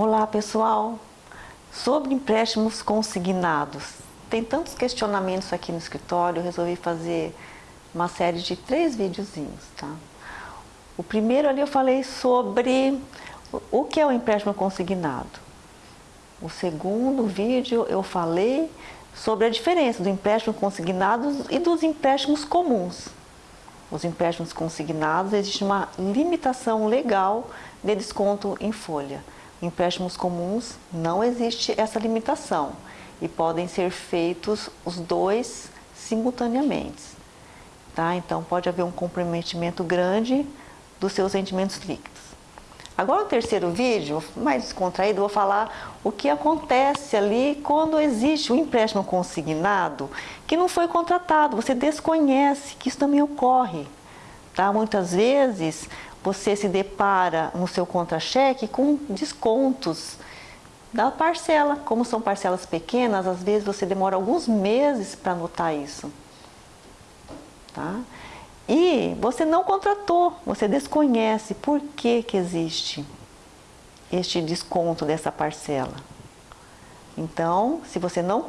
Olá pessoal, sobre empréstimos consignados. Tem tantos questionamentos aqui no escritório, eu resolvi fazer uma série de três videozinhos, tá? O primeiro ali eu falei sobre o que é o empréstimo consignado. O segundo vídeo eu falei sobre a diferença do empréstimo consignado e dos empréstimos comuns. Os empréstimos consignados, existe uma limitação legal de desconto em folha. Empréstimos comuns não existe essa limitação e podem ser feitos os dois simultaneamente. Tá? Então pode haver um comprometimento grande dos seus rendimentos líquidos. Agora no terceiro vídeo, mais descontraído, vou falar o que acontece ali quando existe um empréstimo consignado que não foi contratado, você desconhece que isso também ocorre. Tá? Muitas vezes você se depara no seu contra-cheque com descontos da parcela. Como são parcelas pequenas, às vezes você demora alguns meses para notar isso. Tá? E você não contratou, você desconhece por que, que existe este desconto dessa parcela. Então, se você não